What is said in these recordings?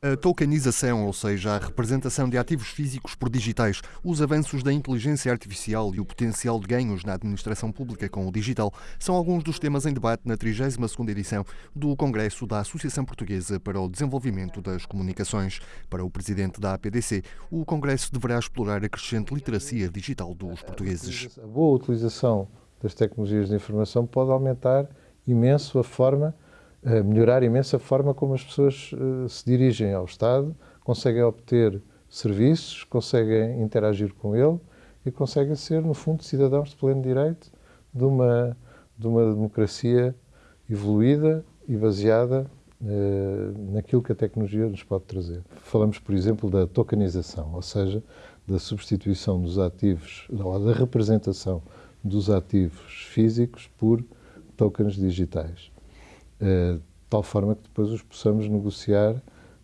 A tokenização, ou seja, a representação de ativos físicos por digitais, os avanços da inteligência artificial e o potencial de ganhos na administração pública com o digital são alguns dos temas em debate na 32ª edição do Congresso da Associação Portuguesa para o Desenvolvimento das Comunicações. Para o presidente da APDC, o Congresso deverá explorar a crescente literacia digital dos portugueses. A boa utilização das tecnologias de informação pode aumentar imenso a forma melhorar imenso a forma como as pessoas uh, se dirigem ao Estado, conseguem obter serviços, conseguem interagir com ele e conseguem ser, no fundo, cidadãos de pleno direito de uma, de uma democracia evoluída e baseada uh, naquilo que a tecnologia nos pode trazer. Falamos, por exemplo, da tokenização, ou seja, da substituição dos ativos, da representação dos ativos físicos por tokens digitais. Eh, de tal forma que depois os possamos negociar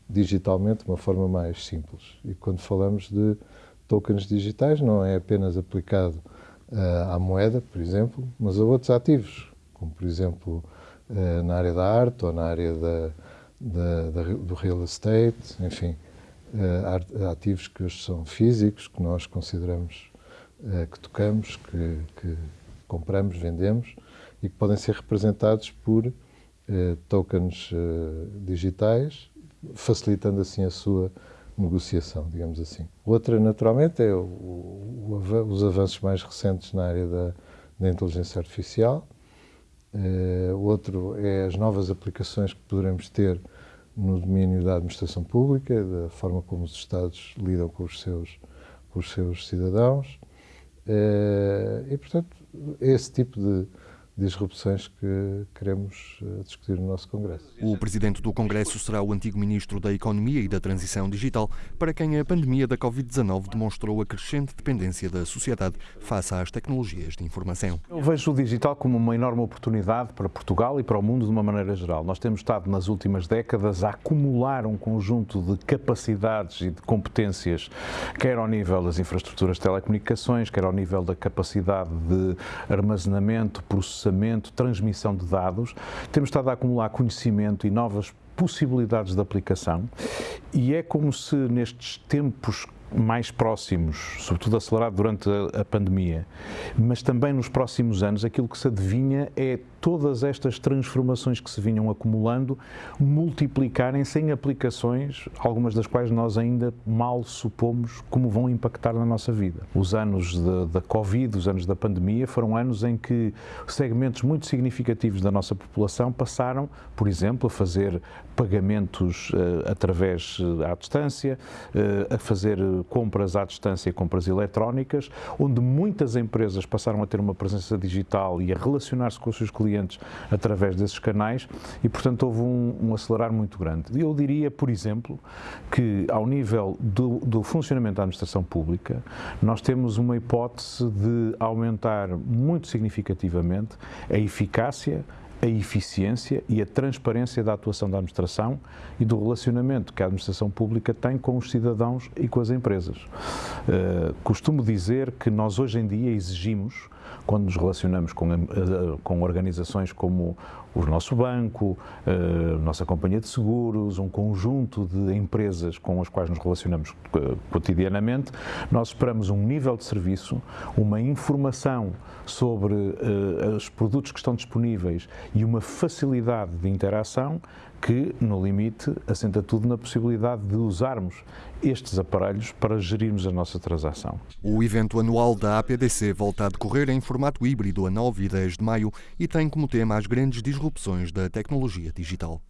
digitalmente de uma forma mais simples. E quando falamos de tokens digitais, não é apenas aplicado uh, à moeda, por exemplo, mas a outros ativos, como por exemplo uh, na área da arte ou na área da, da, da, do real estate, enfim, ativos que hoje são físicos, que nós consideramos que tocamos, que, que compramos, vendemos e que podem ser representados por eh, tokens eh, digitais, facilitando assim a sua negociação, digamos assim. Outra, naturalmente, é o, o, os avanços mais recentes na área da, da inteligência artificial. Uh, outro é as novas aplicações que poderemos ter no domínio da administração pública, da forma como os Estados lidam com os seus, com os seus cidadãos. E, portanto, esse tipo de, disrupções que queremos eh, discutir no nosso Congresso. O presidente do Congresso será o antigo ministro da Economia e da Transição Digital, para quem a pandemia da Covid-19 demonstrou a crescente dependência da sociedade face às tecnologias de informação. Eu vejo o digital como uma enorme oportunidade para Portugal e para o mundo de uma maneira geral. Nós temos estado nas últimas décadas a acumular um conjunto de capacidades e de competências, quer ao nível das infraestruturas de telecomunicações, quer ao nível da capacidade de armazenamento, processamento processamento, transmissão de dados, temos estado a acumular conhecimento e novas possibilidades de aplicação. E é como se nestes tempos mais próximos, sobretudo acelerado durante a, a, pandemia, mas também nos próximos anos, aquilo que se adivinha é todas estas transformações que se vinham acumulando multiplicarem-se em aplicações, algumas das quais nós ainda mal supomos como vão impactar na nossa vida. Os anos da Covid, os anos da pandemia, foram anos em que segmentos muito significativos da nossa população passaram, por exemplo, a fazer pagamentos uh, através uh, à distância, uh, a fazer compras à distância, compras eletrónicas, onde muitas empresas passaram a ter uma presença digital e a relacionar-se com os seus clientes através desses canais e, portanto, houve um, um acelerar muito grande. Eu diria, por exemplo, que ao nível do, do funcionamento da administração pública, nós temos uma hipótese de aumentar muito significativamente a eficácia, a eficiência e a transparência da atuação da administração e do relacionamento que a administração pública tem com os cidadãos e com as empresas. Uh, costumo dizer que nós hoje em dia exigimos quando nos relacionamos com, eh, com organizações como o nosso banco, a nossa companhia de seguros, um conjunto de empresas com as quais nos relacionamos eh, cotidianamente, nós esperamos um nível de serviço, uma informação sobre os produtos que estão disponíveis e uma facilidade de interação que, no limite, assenta tudo na possibilidade de usarmos estes aparelhos para gerirmos a transação. O evento anual da APDC volta a decorrer em formato híbrido a 9 e 10 de maio e tem como tema as grandes disrupções da tecnologia digital.